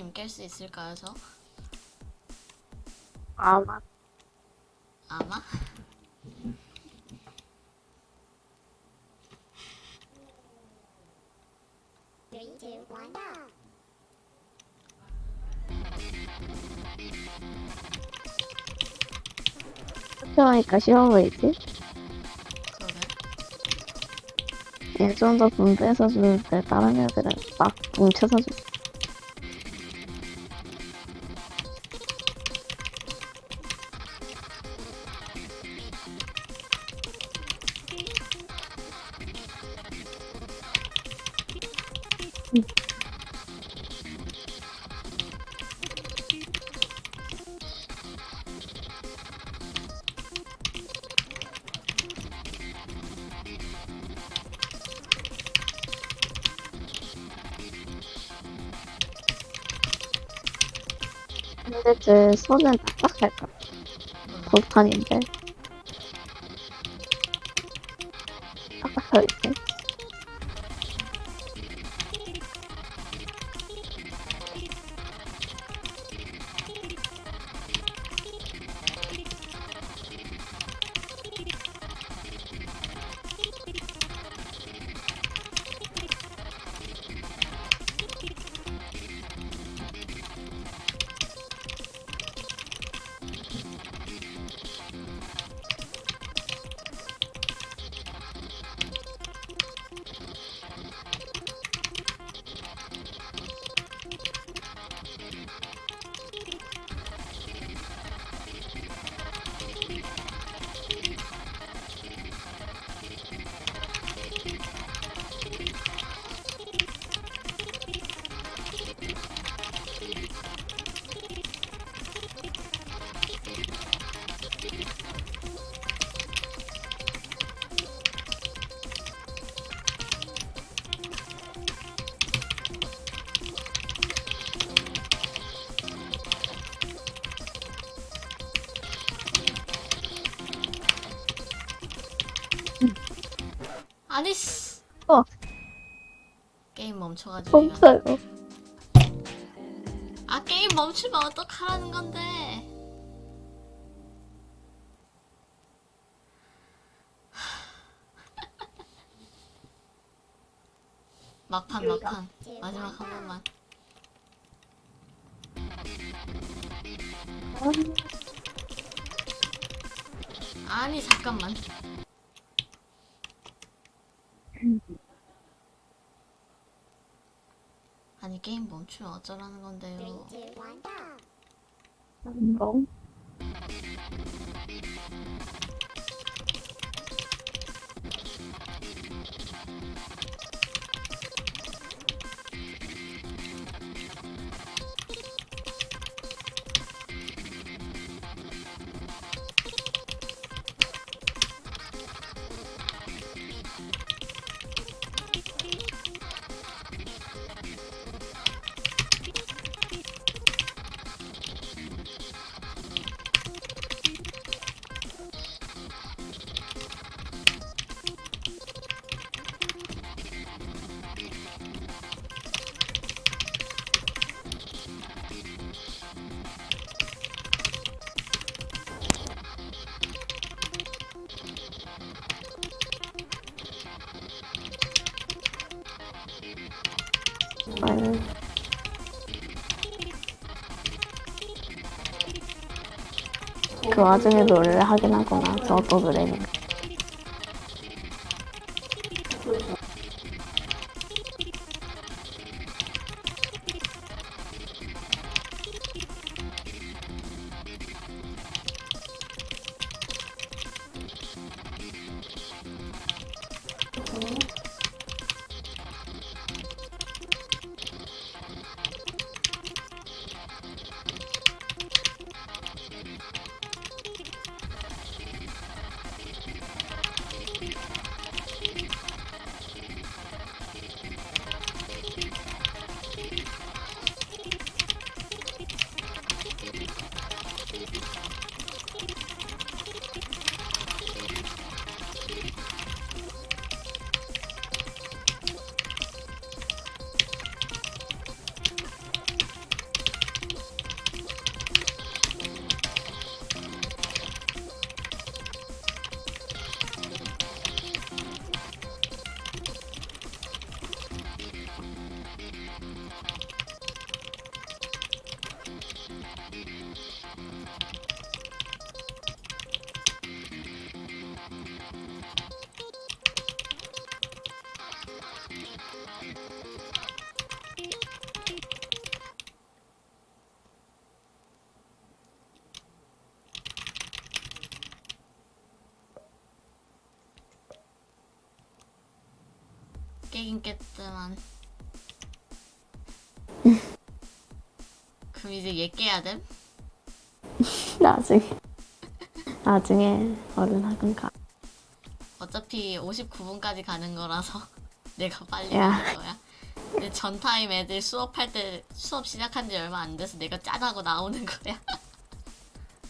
님 깰 수 있을까요, 저? 아마 아마? 학교하니까 쉬워 보이지? 그러게. 예전도 분배해서 주는데 다른 애들은 막 뭉쳐서 주. 근데 제 손은 딱딱할까? 돌판인데. 딱딱하겠 아니, 씨. 어. 게임 멈춰가지고. 없어요. 아, 게임 멈추면 어떡하라는 건데. 막판, 막판. 마지막 한 번만. 아니, 잠깐만. 게임 멈추면 어쩌라는 건데요. 뭐? 아유. 그 와중에 노래를 하긴 하구나. 저도 노래 깼지만 그럼 이제 얘 깨야 됨? 나중에 나중에 얼른 하든가 어차피 59분까지 가는 거라서 내가 빨리 야. 가는 거야. 근데 전 타임 애들 수업할 때 수업 시작한 지 얼마 안 돼서 내가 짠하고 나오는 거야.